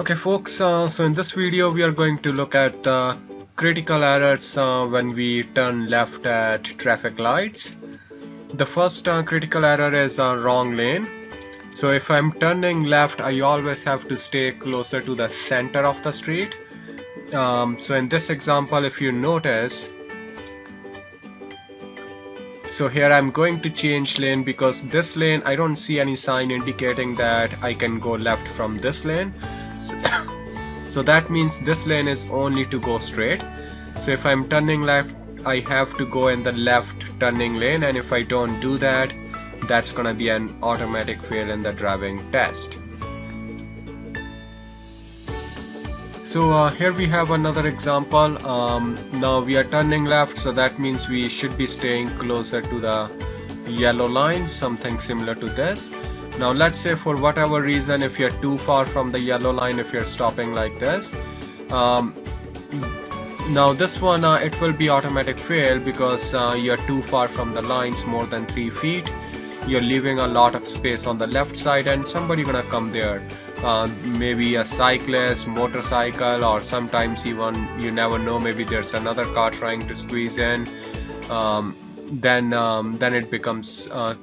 Okay folks, uh, so in this video we are going to look at uh, critical errors uh, when we turn left at traffic lights. The first uh, critical error is a wrong lane. So if I'm turning left, I always have to stay closer to the center of the street. Um, so in this example, if you notice, so here I'm going to change lane because this lane I don't see any sign indicating that I can go left from this lane so, that means this lane is only to go straight. So if I'm turning left I have to go in the left turning lane. And if I don't do that that's gonna be an automatic fail in the driving test. So uh, here we have another example. Um, now we are turning left so that means we should be staying closer to the yellow line something similar to this now let's say for whatever reason if you're too far from the yellow line if you're stopping like this um, now this one uh, it will be automatic fail because uh, you're too far from the lines more than three feet. You're leaving a lot of space on the left side and somebody gonna come there. Uh, maybe a cyclist motorcycle or sometimes even you never know maybe there's another car trying to squeeze in. Um, then um, then it becomes uh,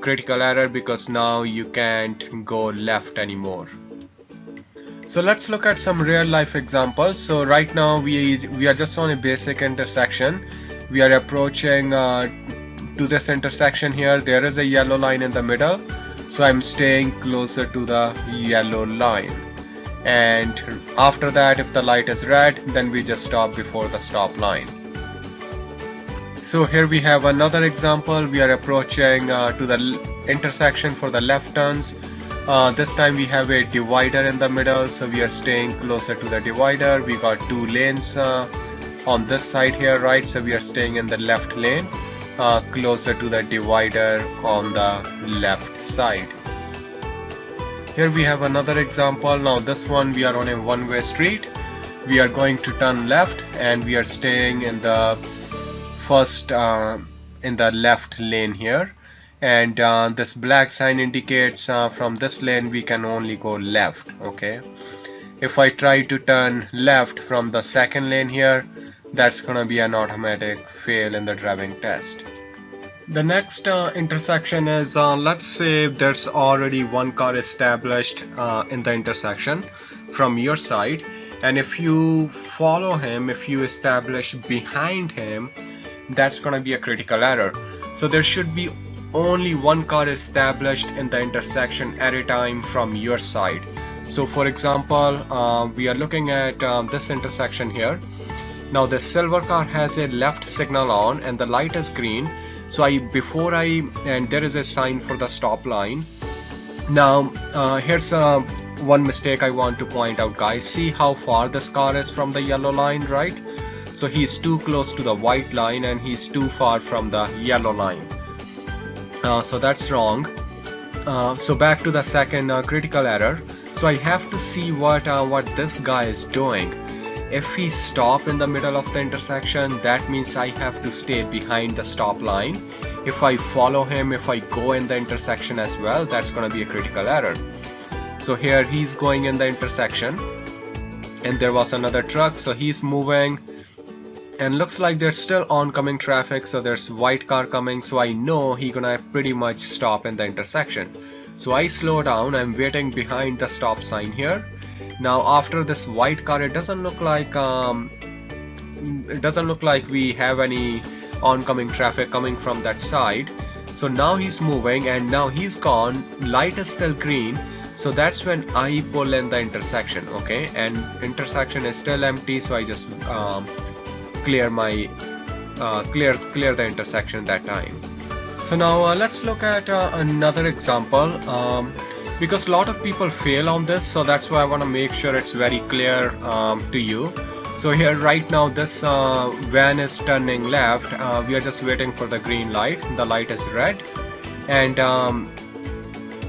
critical error because now you can't go left anymore. So let's look at some real life examples. So right now we we are just on a basic intersection. We are approaching uh, to this intersection here. There is a yellow line in the middle. So I'm staying closer to the yellow line. And after that if the light is red then we just stop before the stop line so here we have another example. We are approaching uh, to the intersection for the left turns. Uh, this time we have a divider in the middle so we are staying closer to the divider. We got two lanes uh, on this side here right so we are staying in the left lane uh, closer to the divider on the left side. Here we have another example. Now this one we are on a one-way street. We are going to turn left and we are staying in the first uh, in the left lane here. And uh, this black sign indicates uh, from this lane we can only go left okay? If I try to turn left from the second lane here that's gonna be an automatic fail in the driving test. The next uh, intersection is uh, let's say there's already one car established uh, in the intersection from your side. And if you follow him if you establish behind him that's gonna be a critical error. So there should be only one car established in the intersection at a time from your side. So for example uh, we are looking at uh, this intersection here. Now the silver car has a left signal on and the light is green. So I before I and there is a sign for the stop line. Now uh, here's uh, one mistake I want to point out guys. See how far this car is from the yellow line right so he's too close to the white line and he's too far from the yellow line. Uh, so that's wrong. Uh, so back to the second uh, critical error. So I have to see what uh, what this guy is doing. If he stop in the middle of the intersection that means I have to stay behind the stop line. If I follow him if I go in the intersection as well that's gonna be a critical error. So here he's going in the intersection and there was another truck so he's moving and looks like there's still oncoming traffic so there's white car coming so I know he gonna pretty much stop in the intersection. So I slow down I'm waiting behind the stop sign here. Now after this white car it doesn't look like um, it doesn't look like we have any oncoming traffic coming from that side. So now he's moving and now he's gone. Light is still green so that's when I pull in the intersection okay? And intersection is still empty so I just um, clear my uh, clear clear the intersection that time. So now uh, let's look at uh, another example. Um, because a lot of people fail on this so that's why I want to make sure it's very clear um, to you. So here right now this uh, van is turning left. Uh, we are just waiting for the green light. The light is red. And um,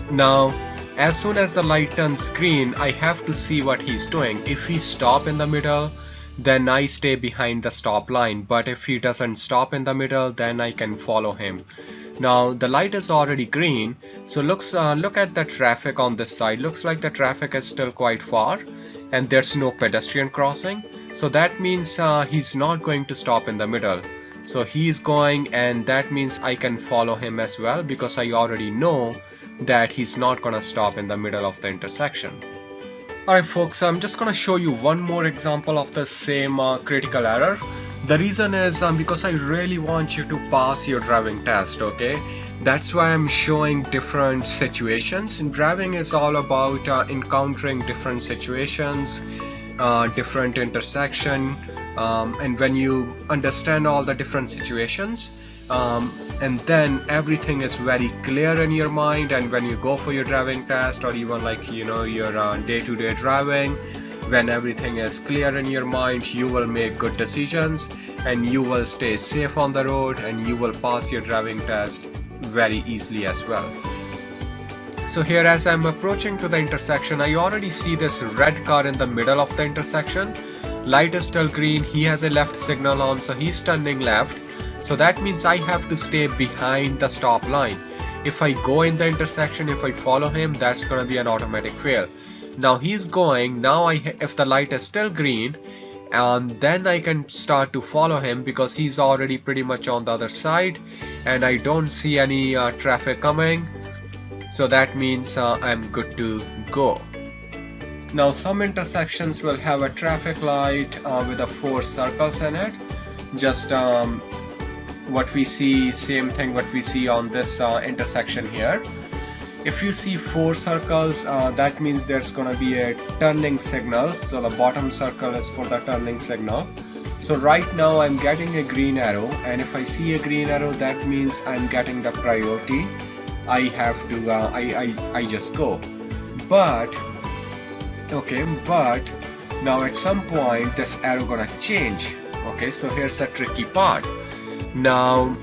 now as soon as the light turns green I have to see what he's doing. If he stop in the middle then I stay behind the stop line. But if he doesn't stop in the middle then I can follow him. Now the light is already green. So looks uh, look at the traffic on this side. Looks like the traffic is still quite far and there's no pedestrian crossing. So that means uh, he's not going to stop in the middle. So he's going and that means I can follow him as well because I already know that he's not gonna stop in the middle of the intersection Alright folks, I'm just gonna show you one more example of the same uh, critical error. The reason is um, because I really want you to pass your driving test okay? That's why I'm showing different situations. Driving is all about uh, encountering different situations uh, different intersection um, and when you understand all the different situations um, and then everything is very clear in your mind and when you go for your driving test or even like you know your uh, day-to-day -day driving when everything is clear in your mind you will make good decisions and you will stay safe on the road and you will pass your driving test very easily as well. So here as I'm approaching to the intersection I already see this red car in the middle of the intersection. Light is still green. He has a left signal on so he's turning left so that means I have to stay behind the stop line. If I go in the intersection if I follow him that's gonna be an automatic fail. Now he's going now I if the light is still green and then I can start to follow him because he's already pretty much on the other side and I don't see any uh, traffic coming. So that means uh, I'm good to go. Now some intersections will have a traffic light uh, with a four circles in it. Just um, what we see same thing what we see on this uh, intersection here. If you see four circles uh, that means there's gonna be a turning signal. So the bottom circle is for the turning signal. So right now I'm getting a green arrow and if I see a green arrow that means I'm getting the priority. I have to uh, I, I, I just go. But okay but now at some point this arrow gonna change. Okay so here's a tricky part now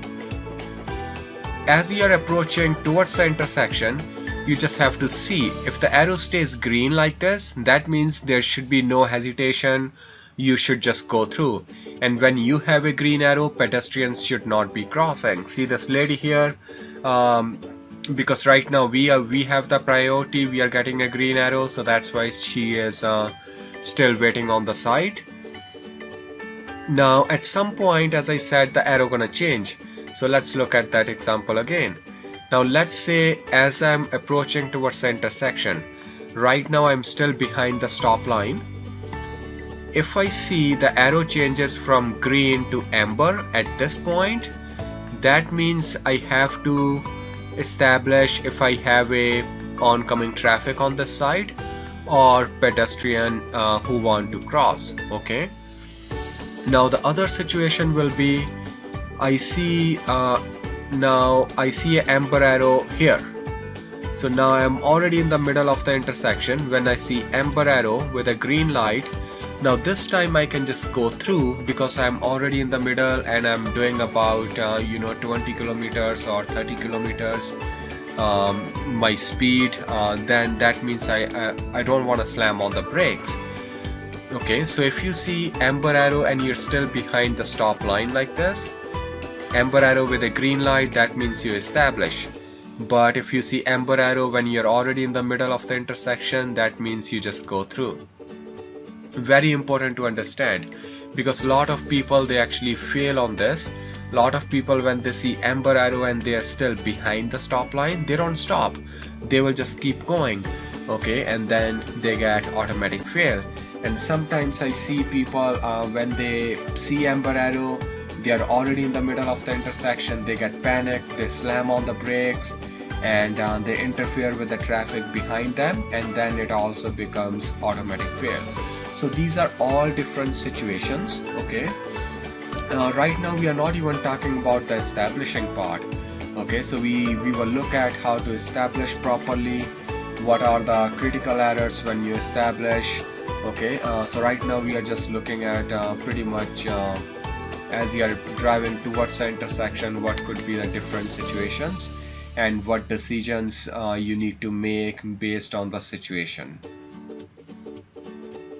as you are approaching towards the intersection you just have to see. If the arrow stays green like this that means there should be no hesitation. You should just go through. And when you have a green arrow pedestrians should not be crossing. See this lady here? Um, because right now we are we have the priority. We are getting a green arrow so that's why she is uh, still waiting on the side now at some point as I said the arrow gonna change. So let's look at that example again. Now let's say as I'm approaching towards the intersection, right now I'm still behind the stop line. If I see the arrow changes from green to amber at this point, that means I have to establish if I have a oncoming traffic on this side or pedestrian uh, who want to cross okay now the other situation will be I see uh, now I see an amber arrow here. So now I'm already in the middle of the intersection when I see amber arrow with a green light. Now this time I can just go through because I'm already in the middle and I'm doing about uh, you know 20 kilometers or 30 kilometers um, my speed. Uh, then that means I, uh, I don't want to slam on the brakes okay so if you see amber arrow and you're still behind the stop line like this amber arrow with a green light that means you establish. But if you see amber arrow when you're already in the middle of the intersection that means you just go through. Very important to understand because a lot of people they actually fail on this. A lot of people when they see amber arrow and they are still behind the stop line they don't stop. They will just keep going okay? And then they get automatic fail and sometimes I see people uh, when they see amber arrow they are already in the middle of the intersection they get panicked they slam on the brakes and uh, they interfere with the traffic behind them and then it also becomes automatic fail so these are all different situations okay? Uh, right now we are not even talking about the establishing part okay? So we we will look at how to establish properly what are the critical errors when you establish okay uh, so right now we are just looking at uh, pretty much uh, as you are driving towards the intersection what could be the different situations and what decisions uh, you need to make based on the situation.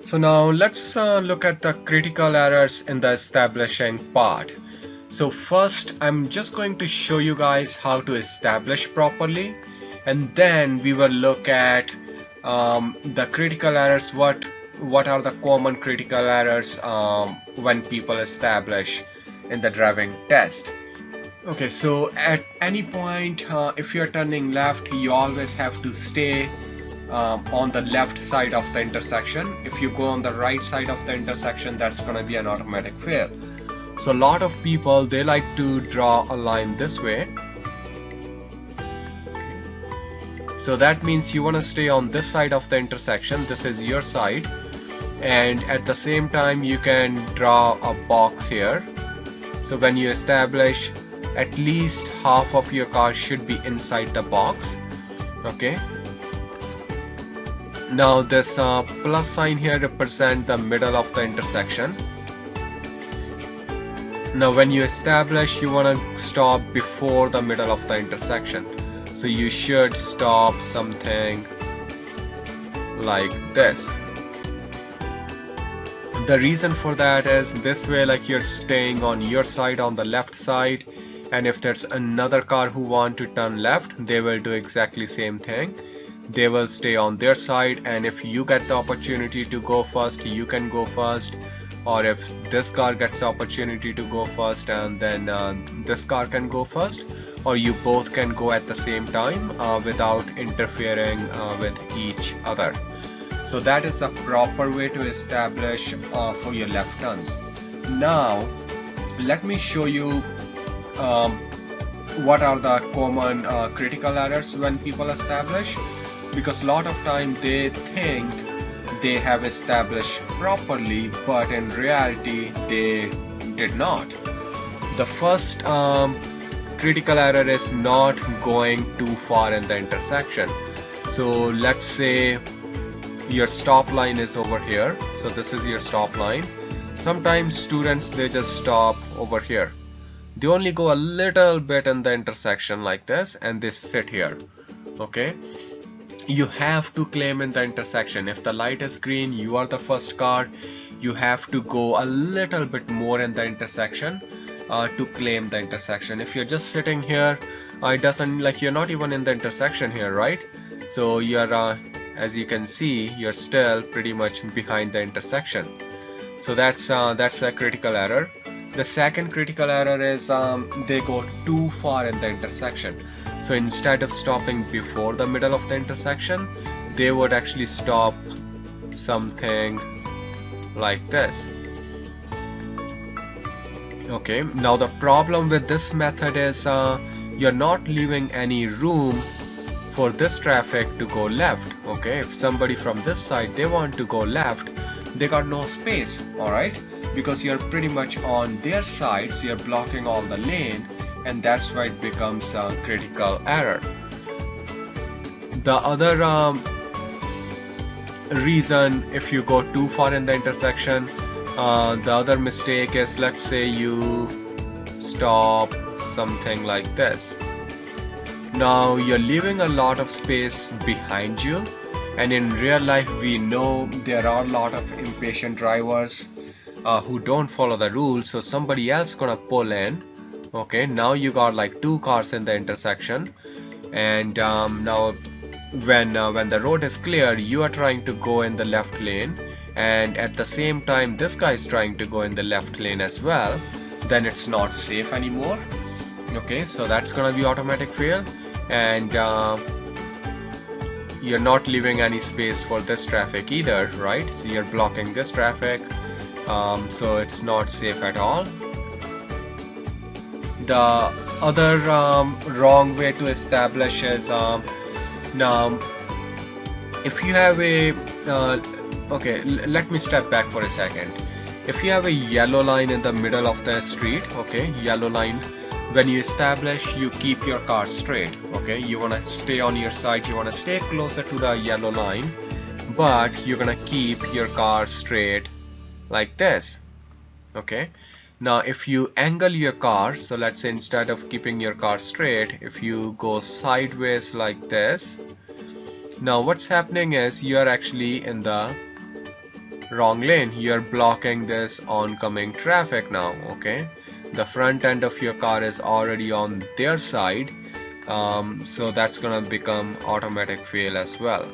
So now let's uh, look at the critical errors in the establishing part. so first I'm just going to show you guys how to establish properly and then we will look at um, the critical errors what what are the common critical errors um, when people establish in the driving test? Okay so at any point uh, if you're turning left you always have to stay um, on the left side of the intersection. If you go on the right side of the intersection that's gonna be an automatic fail. So a lot of people they like to draw a line this way. So that means you want to stay on this side of the intersection. This is your side and at the same time you can draw a box here. So when you establish at least half of your car should be inside the box. Okay. Now this uh, plus sign here represent the middle of the intersection. Now when you establish you want to stop before the middle of the intersection. So you should stop something like this the reason for that is this way like you're staying on your side on the left side and if there's another car who want to turn left they will do exactly same thing. They will stay on their side and if you get the opportunity to go first you can go first. Or if this car gets the opportunity to go first and then uh, this car can go first or you both can go at the same time uh, without interfering uh, with each other so that is the proper way to establish uh, for your left turns now let me show you um, what are the common uh, critical errors when people establish because a lot of time they think they have established properly but in reality they did not. The first um, critical error is not going too far in the intersection. So let's say your stop line is over here. So this is your stop line. Sometimes students they just stop over here. They only go a little bit in the intersection like this and they sit here. Okay? You have to claim in the intersection. If the light is green you are the first car. You have to go a little bit more in the intersection uh, to claim the intersection. If you're just sitting here uh, it doesn't like you're not even in the intersection here right? So you're uh, as you can see you're still pretty much behind the intersection. So that's uh, that's a critical error. The second critical error is um, they go too far in the intersection. So instead of stopping before the middle of the intersection they would actually stop something like this. Okay now the problem with this method is uh, you're not leaving any room for this traffic to go left okay? If somebody from this side they want to go left they got no space alright because you're pretty much on their side so you're blocking all the lane and that's why it becomes a critical error. The other um, reason if you go too far in the intersection uh, the other mistake is let's say you stop something like this now you're leaving a lot of space behind you and in real life we know there are a lot of impatient drivers uh, who don't follow the rules so somebody else gonna pull in. Okay now you got like two cars in the intersection and um, now when uh, when the road is clear you are trying to go in the left lane and at the same time this guy is trying to go in the left lane as well then it's not safe anymore. Okay so that's gonna be automatic fail and uh, you're not leaving any space for this traffic either right? So you're blocking this traffic. Um, so it's not safe at all. The other um, wrong way to establish is um, now if you have a uh, okay let me step back for a second. If you have a yellow line in the middle of the street okay yellow line when you establish you keep your car straight okay? You want to stay on your side you want to stay closer to the yellow line but you're gonna keep your car straight like this okay? Now if you angle your car so let's say instead of keeping your car straight if you go sideways like this now what's happening is you are actually in the wrong lane. You're blocking this oncoming traffic now okay the front end of your car is already on their side um, so that's gonna become automatic fail as well.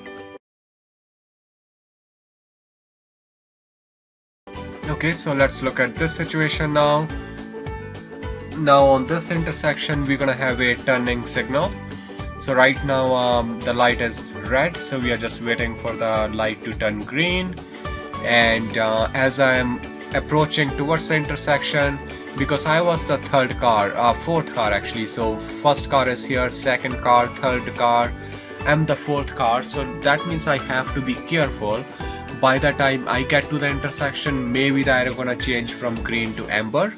Okay so let's look at this situation now. Now on this intersection we're gonna have a turning signal. So right now um, the light is red so we are just waiting for the light to turn green. And uh, as I am approaching towards the intersection because I was the third car uh, fourth car actually. So first car is here second car third car I'm the fourth car. So that means I have to be careful. By the time I get to the intersection maybe the arrow is gonna change from green to amber.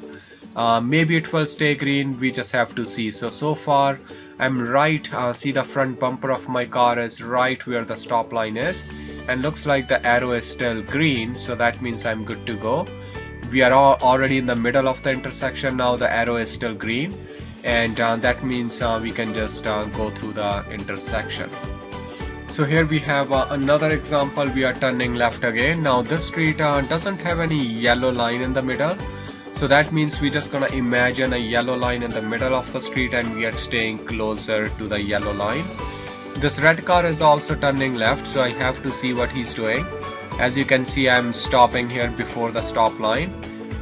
Uh, maybe it will stay green. We just have to see. So so far I'm right uh, see the front bumper of my car is right where the stop line is. And looks like the arrow is still green so that means I'm good to go we are already in the middle of the intersection now the arrow is still green. And uh, that means uh, we can just uh, go through the intersection. So here we have uh, another example we are turning left again. Now this street uh, doesn't have any yellow line in the middle. So that means we're just gonna imagine a yellow line in the middle of the street and we are staying closer to the yellow line. This red car is also turning left so I have to see what he's doing as you can see I'm stopping here before the stop line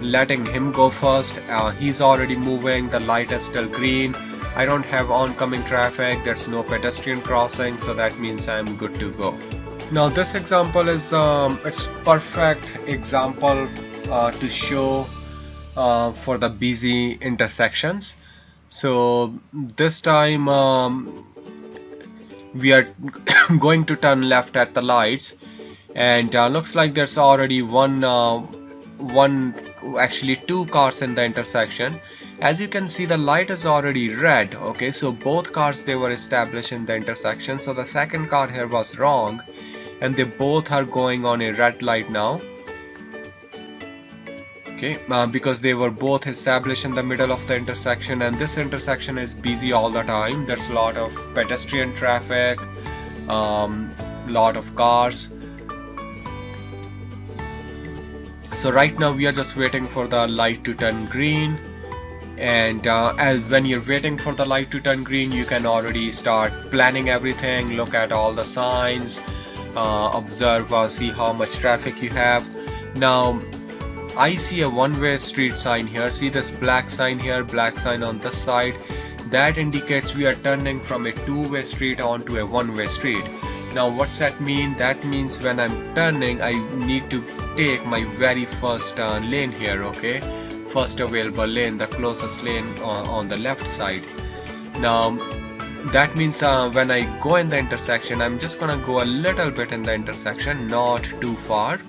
letting him go first. Uh, he's already moving. The light is still green. I don't have oncoming traffic. There's no pedestrian crossing so that means I'm good to go. Now this example is um, it's perfect example uh, to show uh, for the busy intersections. So this time um, we are going to turn left at the lights and uh, looks like there's already one uh, one actually two cars in the intersection. As you can see the light is already red okay? So both cars they were established in the intersection. So the second car here was wrong and they both are going on a red light now. Okay uh, because they were both established in the middle of the intersection and this intersection is busy all the time. There's a lot of pedestrian traffic um, lot of cars so right now we are just waiting for the light to turn green. And uh, when you're waiting for the light to turn green you can already start planning everything look at all the signs uh, observe uh, see how much traffic you have. Now I see a one-way street sign here. See this black sign here black sign on this side. That indicates we are turning from a two-way street onto a one-way street. Now what's that mean? That means when I'm turning I need to take my very first uh, lane here okay? First available lane the closest lane on, on the left side. Now that means uh, when I go in the intersection I'm just gonna go a little bit in the intersection not too far.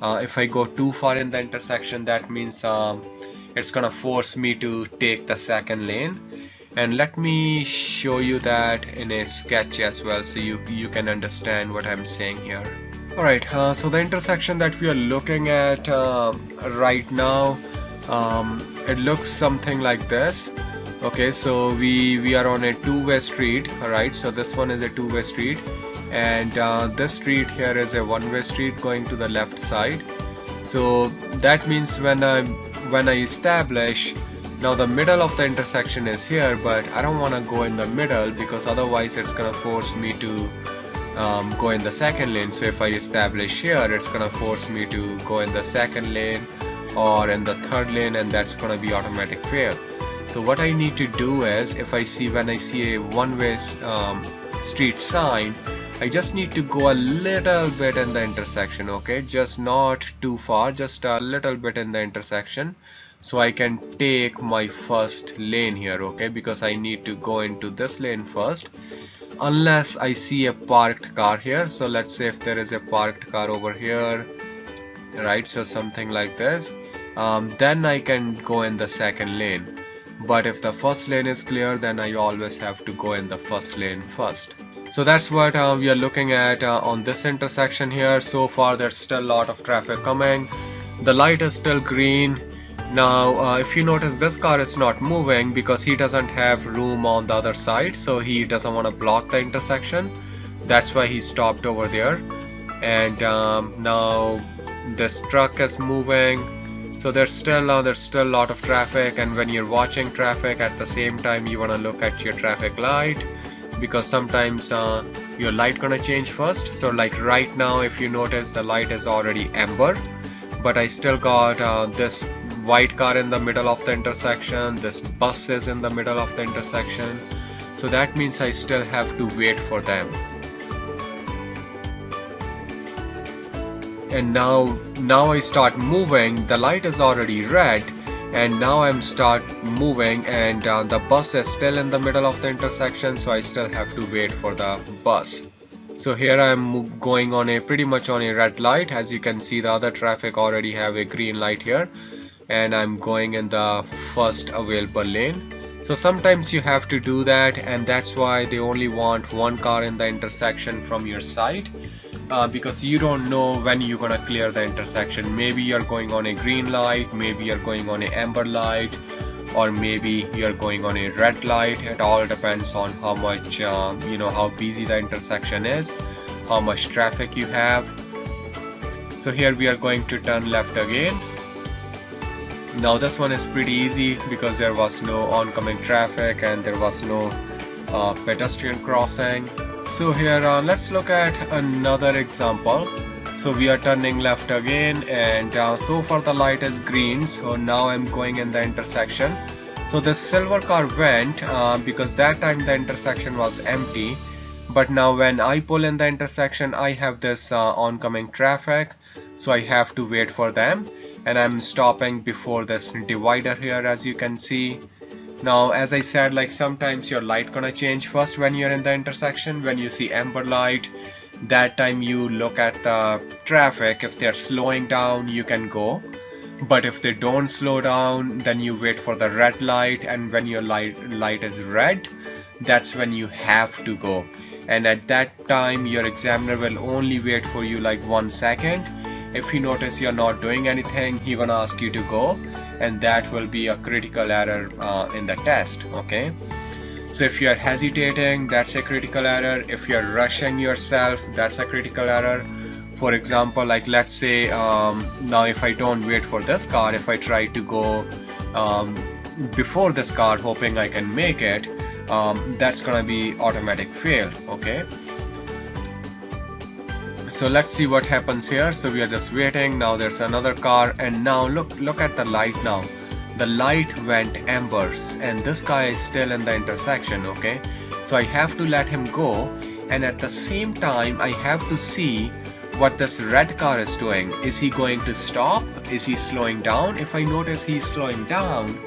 Uh, if I go too far in the intersection that means um, it's gonna force me to take the second lane. And let me show you that in a sketch as well so you you can understand what I'm saying here alright uh, so the intersection that we are looking at uh, right now um, it looks something like this. Okay so we we are on a two-way street alright? So this one is a two-way street. And uh, this street here is a one-way street going to the left side. So that means when I when I establish now the middle of the intersection is here but I don't want to go in the middle because otherwise it's gonna force me to um, go in the second lane. So if I establish here it's gonna force me to go in the second lane or in the third lane and that's gonna be automatic fail. So what I need to do is if I see when I see a one-way um, street sign I just need to go a little bit in the intersection okay? Just not too far just a little bit in the intersection so I can take my first lane here okay? Because I need to go into this lane first unless I see a parked car here. So let's say if there is a parked car over here right? So something like this. Um, then I can go in the second lane. But if the first lane is clear then I always have to go in the first lane first. So that's what uh, we are looking at uh, on this intersection here. So far there's still a lot of traffic coming. The light is still green now uh, if you notice this car is not moving because he doesn't have room on the other side so he doesn't want to block the intersection. That's why he stopped over there. And um, now this truck is moving. So there's still uh, there's still a lot of traffic and when you're watching traffic at the same time you want to look at your traffic light because sometimes uh, your light gonna change first. So like right now if you notice the light is already amber but I still got uh, this white car in the middle of the intersection this bus is in the middle of the intersection. So that means I still have to wait for them. And now now I start moving. The light is already red and now I'm start moving and uh, the bus is still in the middle of the intersection so I still have to wait for the bus. So here I'm going on a pretty much on a red light. As you can see the other traffic already have a green light here and I'm going in the first available lane. So sometimes you have to do that and that's why they only want one car in the intersection from your side uh, because you don't know when you're gonna clear the intersection. Maybe you're going on a green light maybe you're going on a amber light or maybe you're going on a red light. It all depends on how much uh, you know how busy the intersection is how much traffic you have. So here we are going to turn left again now this one is pretty easy because there was no oncoming traffic and there was no uh, pedestrian crossing. So here uh, let's look at another example. So we are turning left again and uh, so far the light is green. So now I'm going in the intersection. So the silver car went uh, because that time the intersection was empty. But now when I pull in the intersection I have this uh, oncoming traffic. So I have to wait for them and I'm stopping before this divider here as you can see. Now as I said like sometimes your light gonna change first when you're in the intersection. When you see amber light that time you look at the traffic. If they're slowing down you can go. But if they don't slow down then you wait for the red light and when your light light is red that's when you have to go. And at that time your examiner will only wait for you like one second if he notice you're not doing anything he gonna ask you to go and that will be a critical error uh, in the test okay? So if you're hesitating that's a critical error. If you're rushing yourself that's a critical error. For example like let's say um, now if I don't wait for this car if I try to go um, before this car hoping I can make it um, that's gonna be automatic fail okay so let's see what happens here. So we are just waiting. Now there's another car. And now look look at the light now. The light went embers and this guy is still in the intersection okay? So I have to let him go. And at the same time I have to see what this red car is doing. Is he going to stop? Is he slowing down? If I notice he's slowing down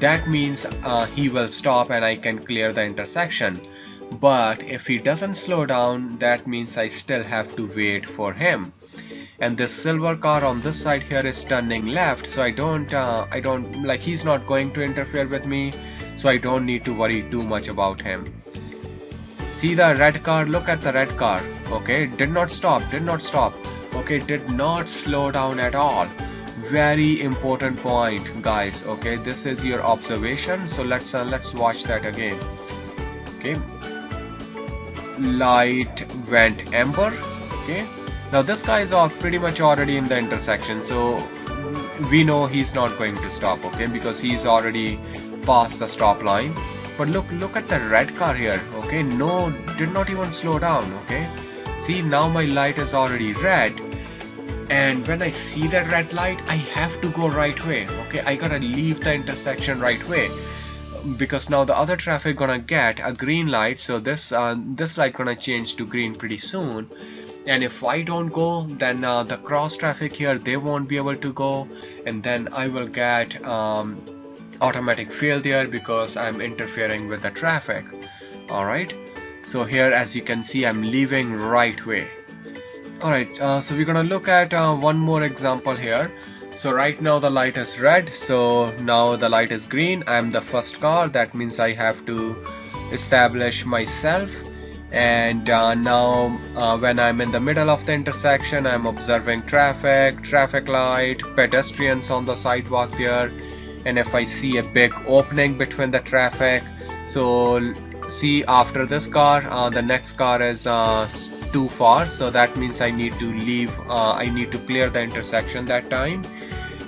that means uh, he will stop and I can clear the intersection but if he doesn't slow down that means I still have to wait for him. And this silver car on this side here is turning left so I don't uh, I don't like he's not going to interfere with me so I don't need to worry too much about him. See the red car? Look at the red car. Okay did not stop did not stop. Okay did not slow down at all. Very important point guys. Okay this is your observation so let's uh, let's watch that again. Okay light went amber okay? Now this guy is pretty much already in the intersection so we know he's not going to stop okay? Because he's already past the stop line. But look look at the red car here okay? No did not even slow down okay? See now my light is already red and when I see that red light I have to go right way okay? I gotta leave the intersection right way because now the other traffic gonna get a green light so this uh, this light gonna change to green pretty soon. And if I don't go then uh, the cross traffic here they won't be able to go and then I will get um, automatic failure because I'm interfering with the traffic. Alright? So here as you can see I'm leaving right way. Alright uh, so we're gonna look at uh, one more example here so right now the light is red. So now the light is green. I'm the first car that means I have to establish myself. And uh, now uh, when I'm in the middle of the intersection I'm observing traffic traffic light pedestrians on the sidewalk there. And if I see a big opening between the traffic so see after this car uh, the next car is uh, too far. So that means I need to leave uh, I need to clear the intersection that time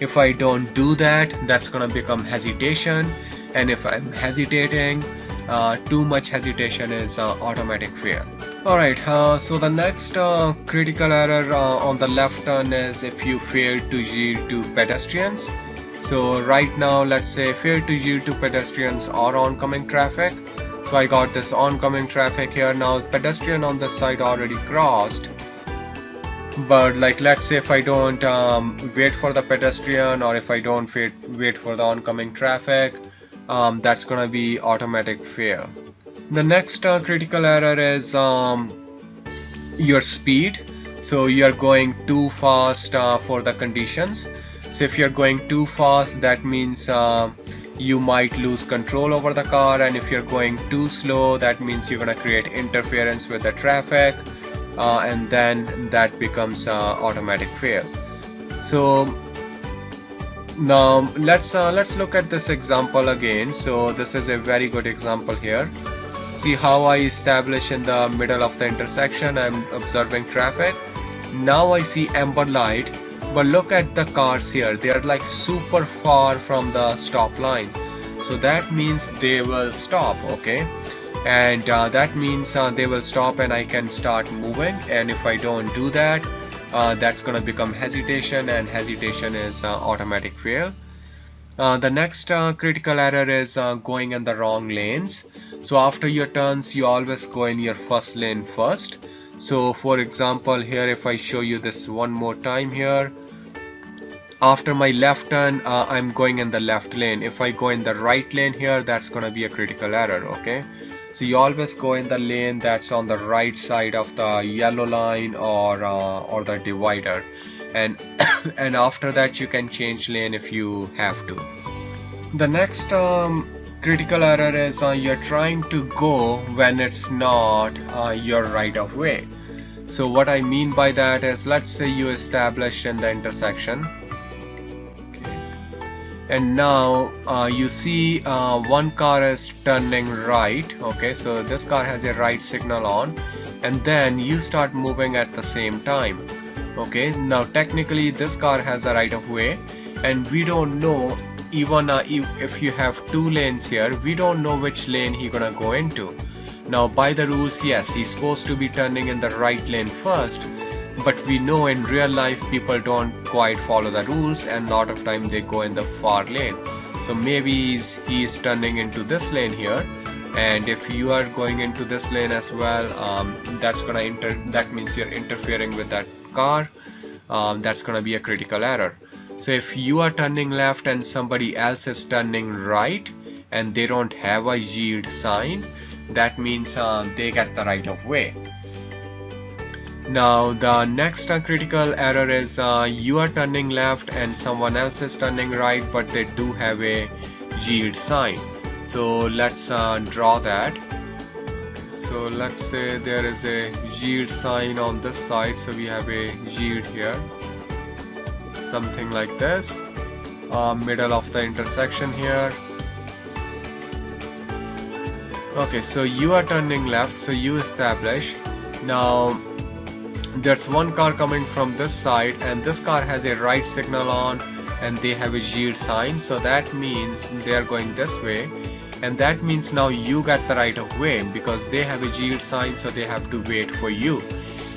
if I don't do that that's gonna become hesitation. And if I'm hesitating uh, too much hesitation is uh, automatic fear. Alright uh, so the next uh, critical error uh, on the left turn is if you fail to yield to pedestrians. So right now let's say fail to yield to pedestrians or oncoming traffic. So I got this oncoming traffic here. Now pedestrian on this side already crossed but like let's say if I don't um, wait for the pedestrian or if I don't wait, wait for the oncoming traffic um, that's gonna be automatic fail. The next uh, critical error is um, your speed. So you're going too fast uh, for the conditions. So if you're going too fast that means uh, you might lose control over the car. And if you're going too slow that means you're gonna create interference with the traffic uh, and then that becomes uh, automatic fail. So now let's uh, let's look at this example again. So this is a very good example here. See how I establish in the middle of the intersection. I'm observing traffic. Now I see amber light but look at the cars here. They are like super far from the stop line. So that means they will stop okay and uh, that means uh, they will stop and I can start moving. And if I don't do that uh, that's gonna become hesitation and hesitation is uh, automatic fail. Uh, the next uh, critical error is going in the wrong lanes. So after your turns you always go in your first lane first. So for example here if I show you this one more time here after my left turn I'm going in the left lane. If I go in the right lane here that's gonna be a critical error okay so you always go in the lane that's on the right side of the yellow line or uh, or the divider. And and after that you can change lane if you have to. The next um, critical error is uh, you're trying to go when it's not uh, your right of way. So what I mean by that is let's say you establish in the intersection and now uh, you see uh, one car is turning right okay? So this car has a right signal on. And then you start moving at the same time okay? Now technically this car has a right of way. And we don't know even uh, if you have two lanes here we don't know which lane he gonna go into. Now by the rules yes he's supposed to be turning in the right lane first but we know in real life people don't quite follow the rules and a lot of time they go in the far lane. So maybe he's, he's turning into this lane here. And if you are going into this lane as well um, that's gonna inter that means you're interfering with that car. Um, that's gonna be a critical error. So if you are turning left and somebody else is turning right and they don't have a yield sign that means uh, they get the right of way now the next uh, critical error is uh, you are turning left and someone else is turning right but they do have a yield sign. So let's uh, draw that. So let's say there is a yield sign on this side so we have a yield here. Something like this. Uh, middle of the intersection here. Okay so you are turning left so you establish. Now there's one car coming from this side and this car has a right signal on and they have a yield sign. So that means they are going this way and that means now you get the right of way because they have a yield sign so they have to wait for you.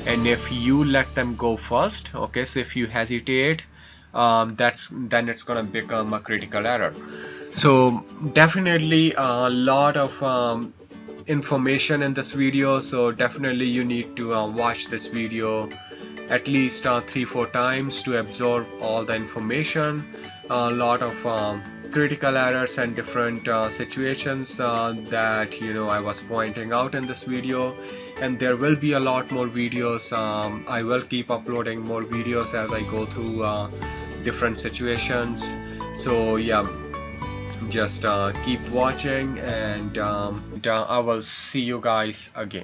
And if you let them go first okay so if you hesitate um, that's then it's gonna become a critical error. So definitely a lot of um, information in this video so definitely you need to uh, watch this video at least uh, three four times to absorb all the information. A lot of um, critical errors and different uh, situations uh, that you know I was pointing out in this video. And there will be a lot more videos um, I will keep uploading more videos as I go through uh, different situations. So yeah just uh, keep watching and um, uh, I will see you guys again